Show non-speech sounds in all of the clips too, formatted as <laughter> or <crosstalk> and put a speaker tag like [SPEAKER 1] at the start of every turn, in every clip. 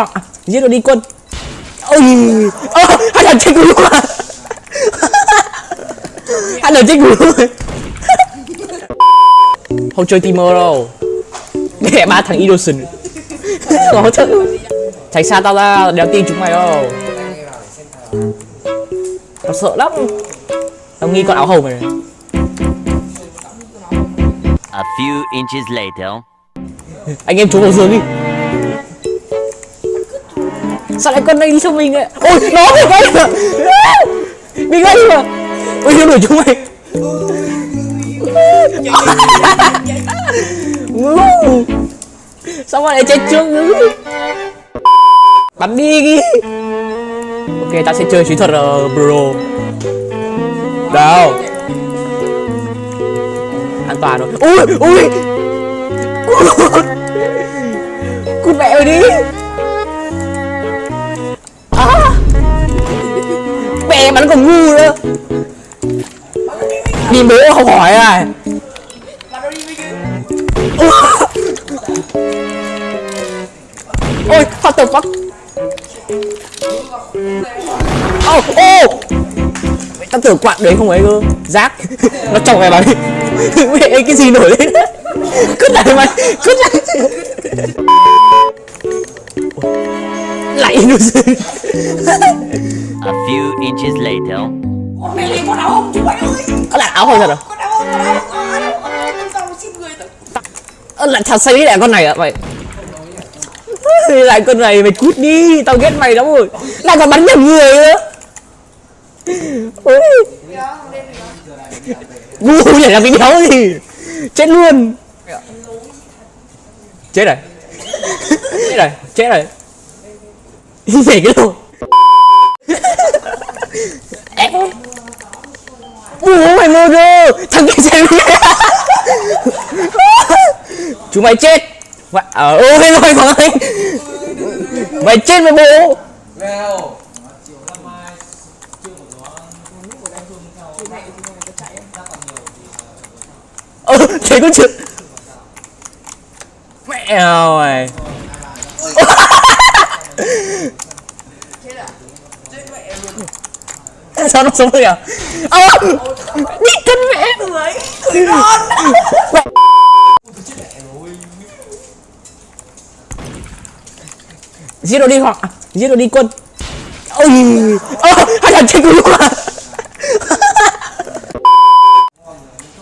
[SPEAKER 1] hoàng à, giết nó đi quân. Ôi ơ hai thằng chết luôn à <laughs> hai thằng chết luôn <laughs> không chơi Timo đâu. Để ba thằng innocent khó chơi tránh xa tao ra đéo tin chúng mày đâu. Tao sợ lắm. Tao nghi con áo hồng này.
[SPEAKER 2] A few inches later.
[SPEAKER 1] anh em trốn vào giường đi sao lại con này đi sau mình ấy ôi nó bị gây rồi, bị gây rồi, ôi nó đuổi chúng mày. Sao mà lại chết trước nữa? Bắn đi. Đi ok ta sẽ chơi chiến thuật uh, bro. Đâu an toàn rồi. Ui ui. Cút. Cút mẹ ơi đi. Em bắn còn ngu nữa. Đi bố không hỏi à <laughs> ôi, what the fuck? Ô ô! Tao tưởng quạt đấy không ấy cơ. Rác. <laughs> Nó chọc mày bắn đi mẹ cái gì nổi lên <laughs> cất lại mày cất lại. Lại nó
[SPEAKER 2] A inches later.
[SPEAKER 3] Con mẹ lấy con áo hồng chú mày ơi
[SPEAKER 1] Ơ là áo hồng thật à?
[SPEAKER 3] Con áo hồng, con áo hồng, con áo hồng, con áo hồng, con ship người
[SPEAKER 1] Ơ là thật xây lại con này à mày lại con này mày cút đi tao ghét mày lắm rồi. Lại còn bắn nhầm người nữa. Ôi. Ngu nhảy làm bị đéo gì? Chết luôn. Chết rồi chết rồi chết rồi nhảy cái đồ em bố mày mơ rơ thằng kia xem chú mày chết. Mày, ở ừ, ôi rồi còn anh mày chết với bố. Ờ thế có chuyện mẹ ơi. Sao nó sống được à? Ơ! đi mẹ
[SPEAKER 3] Người, người non
[SPEAKER 1] giết nó đi hoặc à, giết nó đi quân. Ôi ơ hai thằng chết luôn à.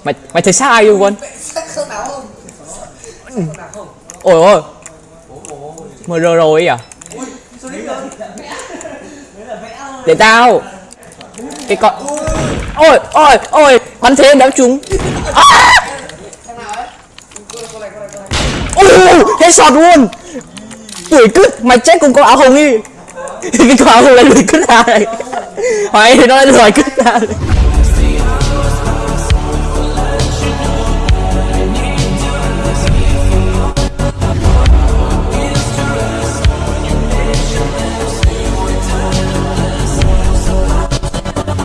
[SPEAKER 1] Mày mày thấy sai luôn quân? Ôi ôi. Mờ rồi rồi ấy à? Để tao cái con ôi ôi ôi, bắn thế đéo trúng. À! ôi cái sọt luôn. Tuổi cứt, mày chết cùng có áo hồng đi. <laughs> Cái con áo hồng lại đuổi cứt ra này. Hỏi nó lại đuổi cứt ra này.